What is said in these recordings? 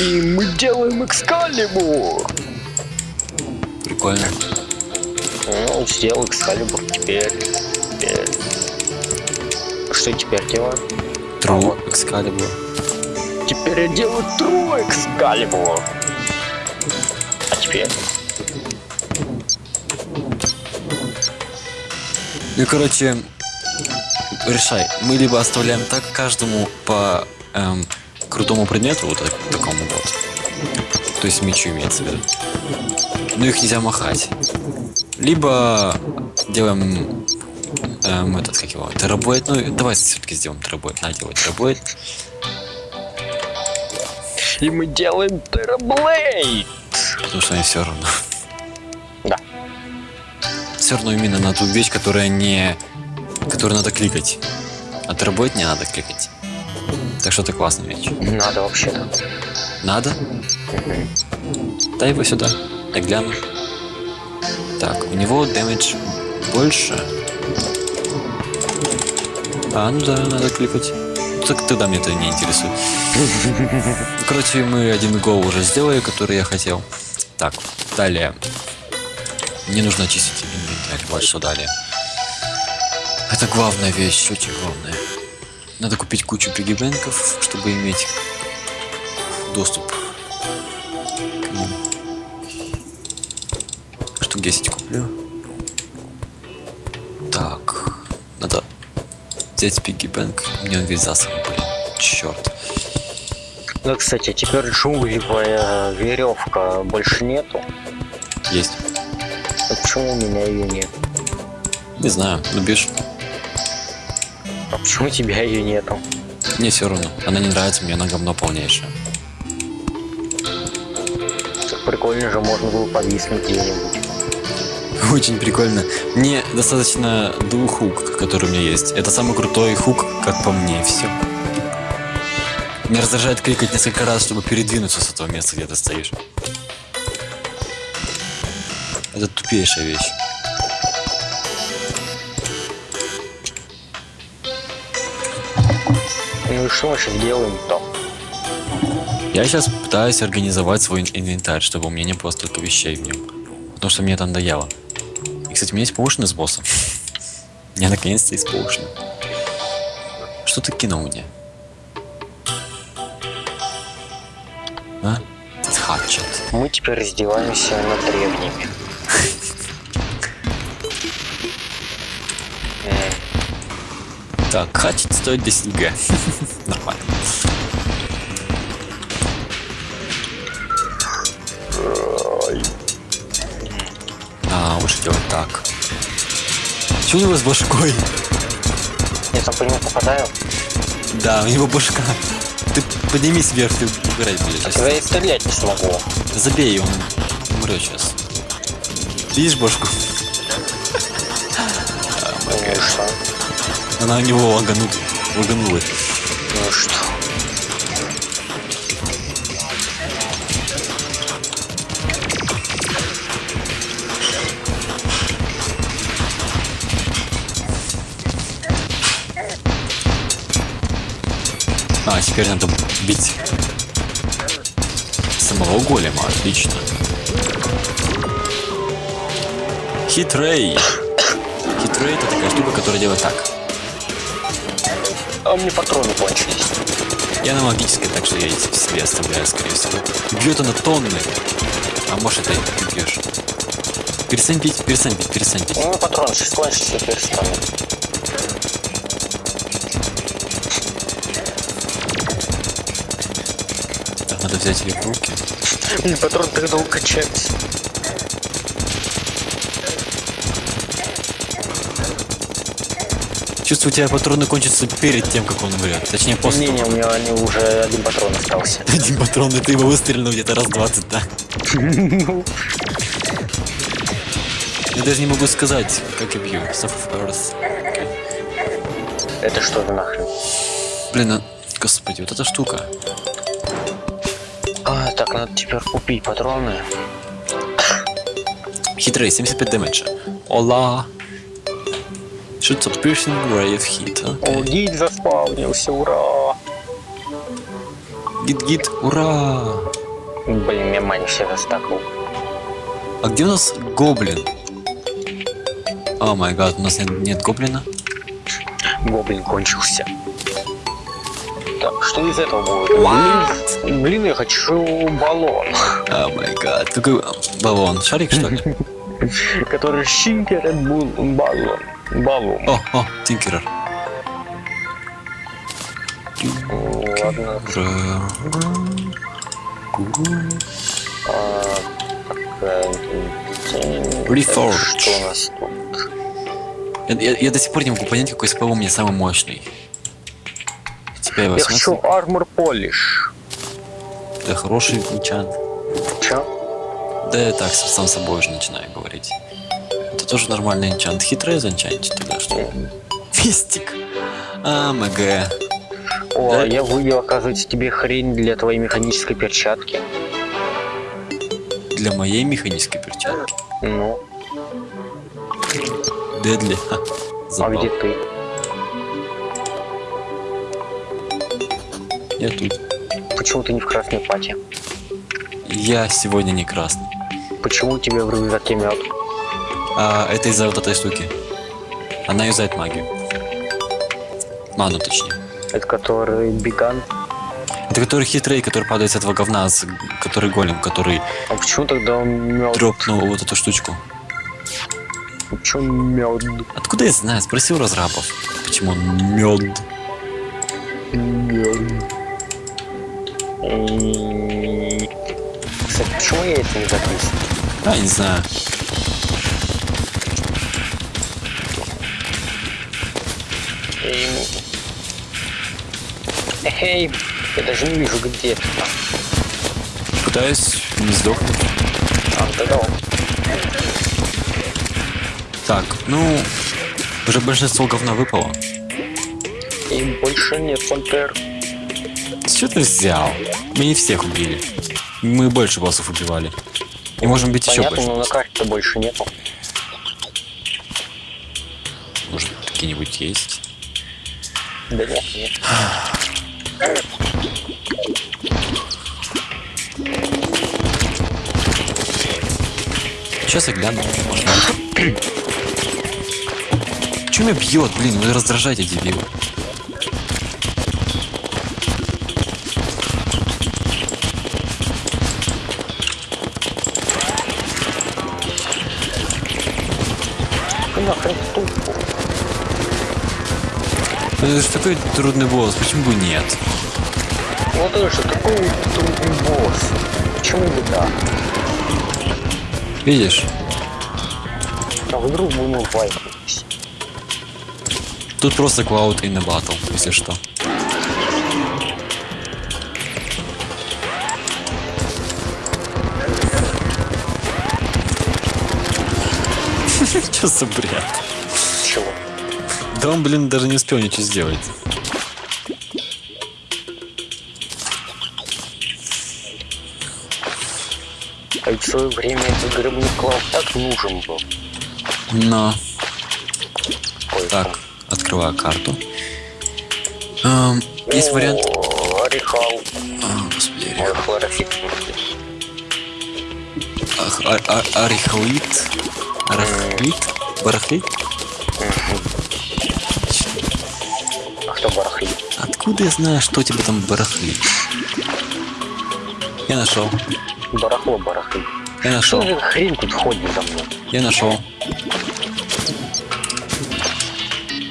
И мы делаем экскалибур. Прикольно. Ну, сделал экскалибур теперь. теперь. Что теперь делаю? Тру, вот. экскалибур. Теперь я делаю тру экскалибур. А теперь? Ну, короче, решай. Мы либо оставляем так каждому по эм, крутому предмету, вот так- такому вот. То есть мечу имеется в виду. Но их нельзя махать. Либо делаем эм, этот, как его, терабойт. Ну, давай все-таки сделаем терабойт. На, делай терабойт. И мы делаем тераблейд. Потому что они все равно. Да. Все равно именно на ту вещь, которая не... Которую надо кликать. А терабойт не надо кликать. Так что это классная вещь. Надо вообще-то. Надо? Дай его сюда. Я гляну. Так, у него дэмэдж больше. А, ну да, надо кликать. Так тогда мне это не интересует. Короче, мы один гол уже сделали, который я хотел. Так, далее. Мне нужно очистить инвентарь. Вот что далее. Это главная вещь, очень главная. Надо купить кучу пигибэнков, чтобы иметь доступ к ним. Штук 10 куплю. Так, надо взять пигибэнк. Мне он весь засран, блин. Черт. Ну, кстати, теперь джунглевая веревка больше нету. Есть. А почему у меня ее нет? Не знаю, ну бишь. А почему у тебя ее нету? Мне все равно. Она не нравится, мне она говно полнейшее. Так прикольно же, можно было повиснуть где-нибудь. Очень прикольно. Мне достаточно двух хук, которые у меня есть. Это самый крутой хук, как по мне, и все. Мне раздражает кликать несколько раз, чтобы передвинуться с этого места, где ты стоишь. Это тупейшая вещь. Ну и что мы сейчас делаем-то? Я сейчас пытаюсь организовать свой ин- инвентарь, чтобы у меня не было столько вещей в нем. Потому что мне это надоело. И, кстати, у меня есть поушены с боссом. У меня наконец-то есть поушены. Что ты кинул мне? А? Хатчет. Мы теперь раздеваемся над древними. Так, хатчет стоит 10 г. Нормально. А, лучше делать так. Что у него с башкой? Я там по нему попадаю. Да, у него башка. Ты поднимись вверх, ты угорать будешь. Так я и стрелять не смогу. Забей, он умрет сейчас. Видишь башку? Что? Она у него лаганут, лаганула. Ну что? А, теперь надо бить самого голема, отлично. Хитрей. Хитрей это такая штука, которая делает так. А у меня патроны кончились. Я на магической, так что я эти себе оставляю, скорее всего. Бьет она тонны. А может это ты бьешь. Перестань бить, перестань бить, перестань бить. У меня патроны сейчас кончатся, я перестану. Так, надо взять ее в руки. Мне патрон так долго качается. Чувствую, у тебя патроны кончатся перед тем, как он умрет. Точнее, после Не, не, у меня они уже один патрон остался. Один патрон, и ты его выстрелил где-то раз 20, да? Я даже не могу сказать, как я бью. Это что за нахрен? Блин, а... господи, вот эта штука. А, так, надо теперь купить патроны. Хитрый, 75 дэмэджа. Ола. At piercing ray of heat. О, гид заспавнился, ура! Гид-гид, ура! Блин, я мани все застакал. А где у нас гоблин? О май гад, у нас нет, нет гоблина. Гоблин кончился. Так, что из этого будет? Блин, блин, я хочу баллон. О май гад. Какой баллон? Шарик, что ли? Который щикерет был баллон. Баллон. О, о, Тинкерер. Ладно. Reforged. Что у нас тут? Я, я- я до сих пор не могу понять, какой СП у меня самый мощный. Тебя Я хочу армор полиш. Да хороший энчант. Чё? Да так сам собой уже начинаю говорить. Тоже нормальный энчант. Хитрый занчанчик тогда что? Мистик. А, МГ. О, Да. я вывел, оказывается, тебе хрень для твоей механической перчатки. Для моей механической перчатки. Ну, Дедли. Ха. а где ты? Я тут. Почему ты не в красной пати? Я сегодня не красный. Почему у тебя в рюкзаке мед? А это из-за вот этой штуки. Она юзает магию. Ману точнее. Это который биган? Это который хитрый, который падает с этого говна, с- который голем, который А почему тогда он мед? дропнул вот эту штучку. Почему мед? Откуда я знаю? Спроси у разрабов. Почему он мед? Мед. Кстати, почему я это не записываю? А, не знаю. И- Эй, я даже не вижу, где. Пытаюсь не сдохнуть. А, тогда он. Так, ну... Уже большинство говна выпало. И больше нет пантер. Что ты взял? Мы не всех убили. Мы больше боссов убивали. И можем бить еще Понятно, больше. но на карте больше нету. Может, какие-нибудь есть? Да нет, нет. Сейчас я гляну. Нет. Чё меня бьет, блин, вы раздражаете, дебил. Нахрен тупо. Это же такой трудный босс, почему бы нет? Вот это же такой трудный босс. Почему бы да? Видишь? А вдруг бы мы вайпнулись? Тут просто Cloud in a battle, если что. Что за бред? Да он, блин, даже не успел ничего сделать. А свое время этот гребный клав так нужен был. Но... Ой, Так, открываю карту. Эм, есть вариант... Орехал. А, господи. Ах, а- а- Арихлит? Арахлит? Барахлит? Откуда я знаю, что тебе там барахлит? Я нашел. Барахло барахлит. Я Что нашел. за хрень тут ходит за мной? Я нашел.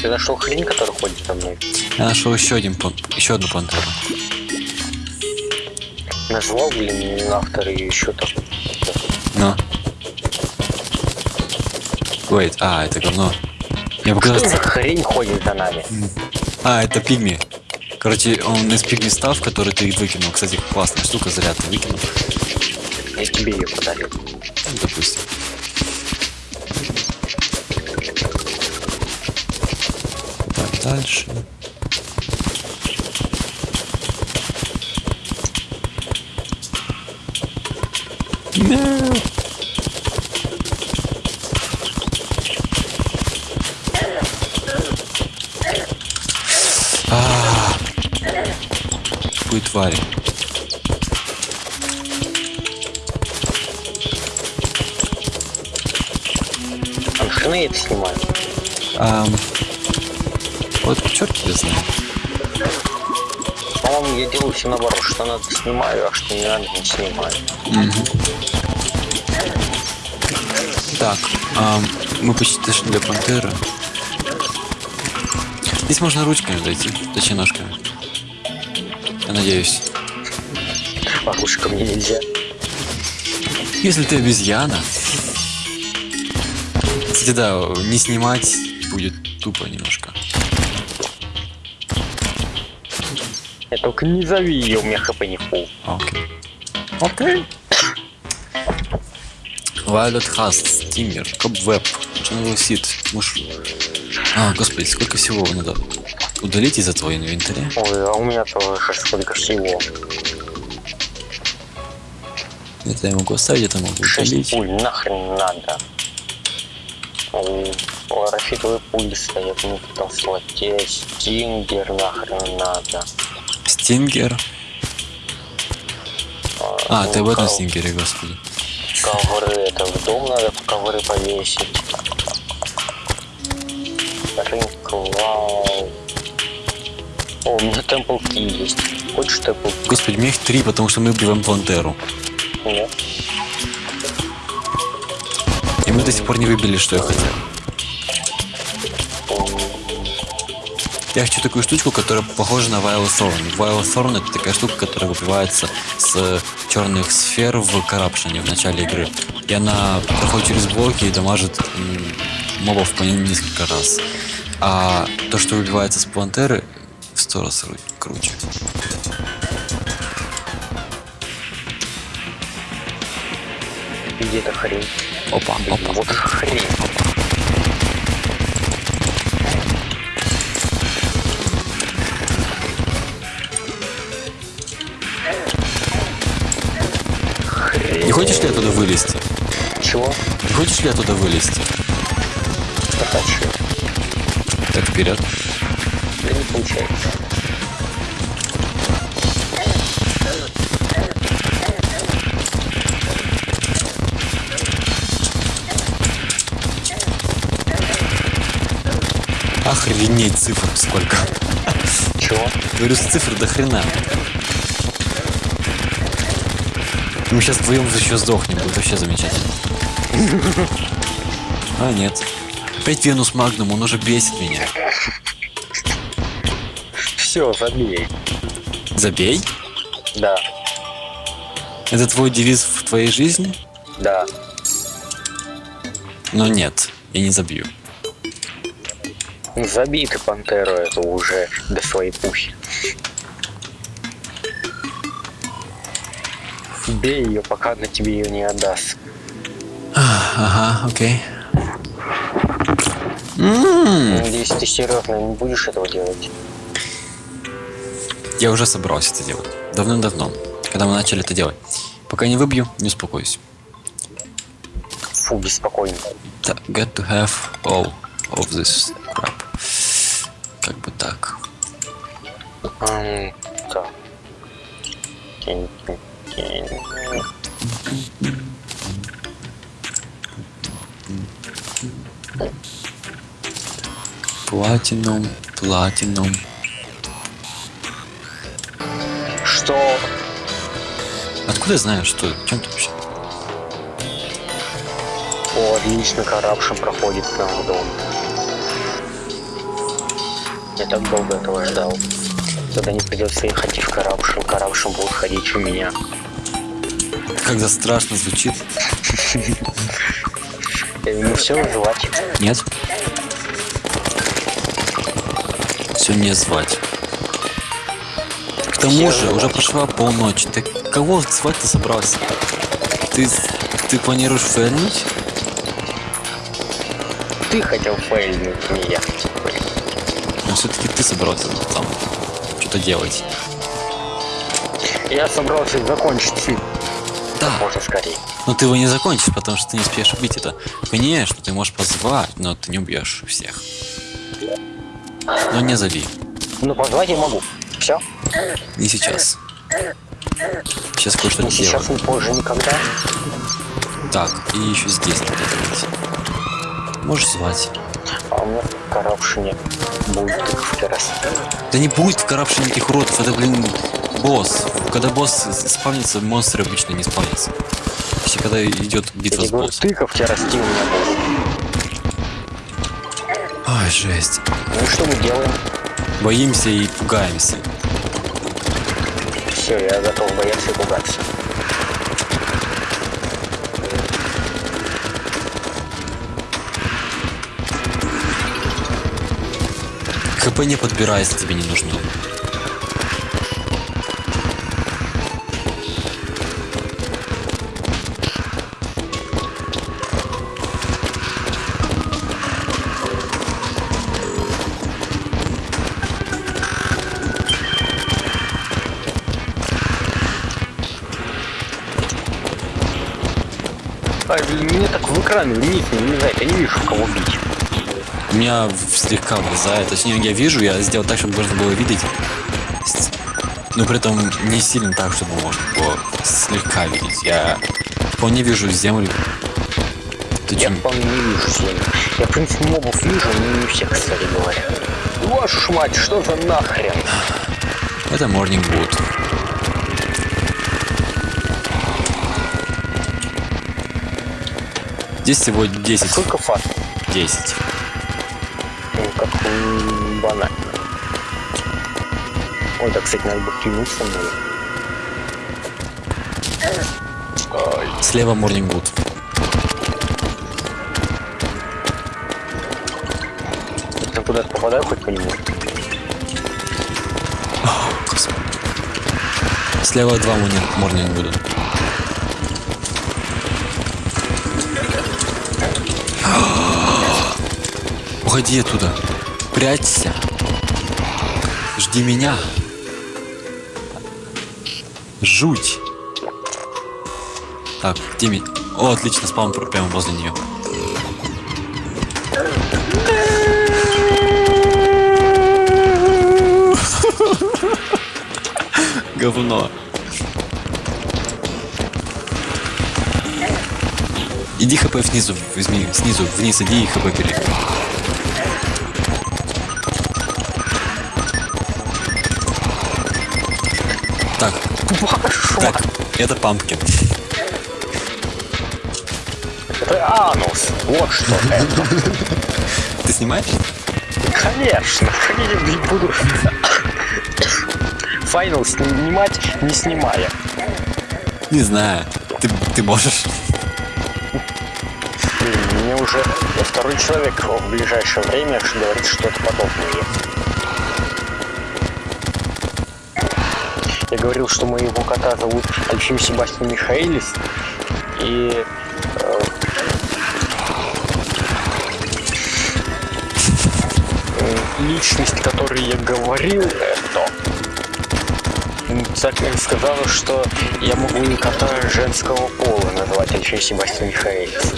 Ты нашел хрень, которая ходит за мной? Я нашел еще один пан... еще одну пантеру. Назвал, блин, автор и еще там. Но. Wait, а, это говно. Мне Что показалось... за хрень ходит за нами? А, это пигми. Короче, он из пигми став, который ты выкинул. Кстати, классная штука, зря ты выкинул. Я тебе ее подарил. Ну, допустим. Так, дальше. No. Твари. А я это снимаю? Ам, вот черт тебя знает. По-моему, я делаю все наоборот, что надо снимаю, а что не надо не снимаю. Мгм. Так, ам, мы почти дошли до пантеры. Здесь можно ручками дойти, точнее ножками. Я надеюсь. А лучше ко мне нельзя. Если ты обезьяна. Кстати, да, не снимать будет тупо немножко. Я только не зови ее, у меня хп не фул. Окей. Окей. Violet Hast, Steamer, Cobweb, Channel Seed, Муш... А, господи, сколько всего надо удалить из этого инвентаря? Ой, а у меня тоже сколько всего. Это я могу оставить, это могу Шесть удалить. пуль, нахрен надо. Ой, Ларофитовые пули стоят, ну там слоте, стингер нахрен надо. Стингер. А, ты об этом ков- стингере, господи. Ковры, это в дом надо ковры повесить. Рынклау. О, у меня темпл ки есть. Хочешь темпл ки? Господи, мне их три, потому что мы убиваем пантеру. Нет. И мы до сих пор не выбили, что я хотел. Я хочу такую штучку, которая похожа на Vile Thorn. Vile Thorn это такая штука, которая выбивается с черных сфер в Corruption в начале игры. И она проходит через блоки и дамажит мобов по несколько раз. А то, что выбивается с пантеры, в сто раз ру- круче. Где эта хрень? Опа, опа. вот хрень. Хрень. Не хочешь ли оттуда вылезти? Чего? Не хочешь ли оттуда вылезти? Что хочу? Так, вперед. Не получается. Охренеть цифр сколько. Чего? Говорю, с цифр до хрена. Мы сейчас вдвоем еще сдохнем, будет вообще замечательно. А, нет. Опять Венус Магнум, он уже бесит меня. Все, забей. Забей? Да, Это твой девиз в твоей жизни? да. Но нет, я не забью. Ну, Забей ты пантеру эту уже до своей пухи. Бей ее, пока она тебе ее не отдаст. Ага, окей. Надеюсь, ты серьезно не будешь этого делать. Я уже собрался это делать. Давным-давно, когда мы начали это делать. Пока не выбью, не успокоюсь. Фу, беспокойно. Так, get to have all of this crap. Как бы так. Ам, так. Кинь, кинь, кинь. Платинум, платинум. Откуда я знаю, что? Чем ты вообще? О, отлично, коррупшн проходит к нам в дом. Я так долго этого ждал. Тогда не придется ехать в коррупшн, коррупшн будет ходить у меня. Когда страшно звучит. Ему все звать. Нет? Все не звать. К тому же, уже прошла полночи. Ты кого звать ты собрался? Ты, ты планируешь фэльнуть? Ты хотел фейлнуть, не я. Но все-таки ты собрался там что-то делать. Я собрался закончить фильм. Да, Можно скорее. но ты его не закончишь, потому что ты не успеешь убить это. Конечно, ты можешь позвать, но ты не убьешь всех. Но не зови. Ну, позвать я могу. Все? Не сейчас. Сейчас кое-что Ни сейчас, ни позже, никогда. Так, и еще здесь надо делать. Можешь звать. А у меня в Каравшине будет тыковки расти. Да не будет в коррупшене никаких уродов, это, блин, босс. Когда босс спавнится, монстры обычно не спавнятся. Если когда идет битва с боссом. тыковки расти у меня будут. Ой, жесть. Ну что мы делаем? Боимся и пугаемся. Все, я готов бояться и пугаться. ХП не подбирай, если тебе не нужно. Так в экран вниз не влезает, я не вижу, кого бить. У меня слегка влезает. Точнее, я вижу, я сделал так, чтобы можно было видеть. Но при этом не сильно так, чтобы можно было слегка видеть. Я вполне вижу землю. Ты Я чё- вполне не вижу землю. Я, в принципе, мобов вижу, но не всех, кстати говоря. Вашу мать, что за нахрен? Это Morning Wood. Здесь всего 10. Сколько фат? 10. Ну, как банально. Ой, да, кстати, надо бы кинуться мне. Слева Morning Wood. Я куда-то попадаю хоть по нему? Слева два Morning Уходи оттуда. Прячься. Жди меня. Жуть. Так, где О, отлично, спаун пр- прямо возле нее. Говно. Иди хп снизу, возьми, снизу, вниз иди и хп бери. Так, так, это пампкин. Это анус. Вот что это. Ты снимаешь? Конечно. Я не буду файнал снимать, не снимая. Не знаю. Ты, ты можешь. Мне уже второй человек в ближайшее время говорит что-то подобное. Говорил, что моего кота зовут Альфим Себастьян Михаилис. И э, личность, которой я говорил, это сказала, что я могу и кота женского пола назвать Альфим Себастьян Михаилис.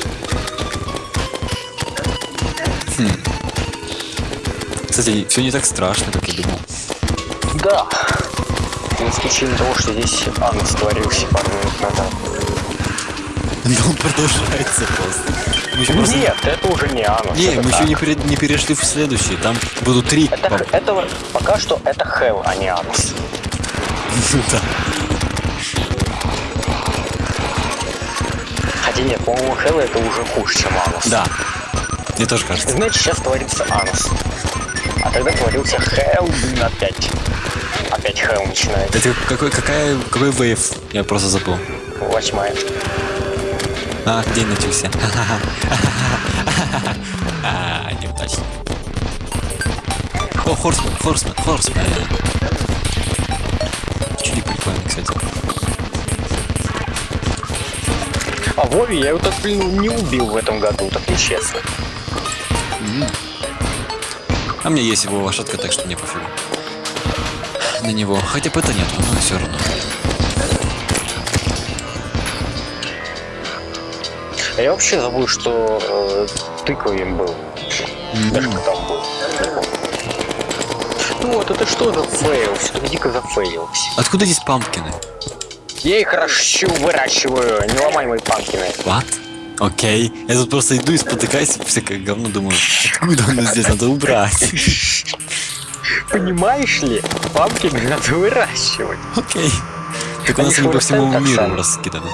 Кстати, все не так страшно, как я думал. Да. За исключением того, что здесь анус творился пару минут назад. Но он продолжается просто. Мы еще просто- Нет, это уже не анус. Не, это мы еще так. не, пере- не перешли в следующий. Там будут три. Это, пап- это пока что это hell, а не анус. Да. Хотя нет, по-моему, hell это уже хуже, чем анус. Да. Мне тоже кажется. Значит, сейчас творится анус. А тогда творился hell, блин, опять. Опять hell начинается. Это какой, какая, какой вейв? Я просто забыл. Восьмая. А, день начался. А, неудачно. О, Хорсмен, Хорсмен, Хорсмен. Чудик прикольный, кстати. А Вове я его так, блин, не убил в этом году, так нечестно. А меня есть его лошадка, так что мне пофигу. На него. Хотя бы это нет, но все равно. А я вообще забыл, что э, тыковым был. Даже кто там был. помню. что? Это что за фейл? Что дико зафейлился. Откуда здесь pumpkin ы? Я их ращу, выращиваю. Не ломай мои pumpkin ы. What? Окей. Я тут просто иду и спотыкаюсь, всякое говно, думаю, откуда оно здесь, надо убрать. Понимаешь ли? Pumpkin ы надо выращивать. Окей. Так у нас они по всему так миру раскиданы.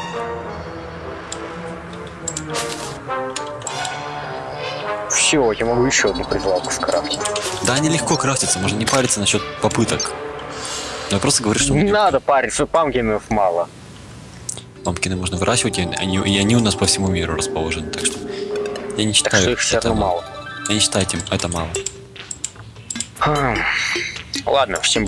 Все, я могу еще одну призывалку скрафтить. Да, они легко крафтятся, можно не париться насчет попыток. Но я просто говорю, что Не надо париться, панкинов мало. пампкины можно выращивать, и они, и они у нас по всему миру расположены, так что я не Так считаю, что их это мало. мало. Я не считаю это мало. Ладно, всем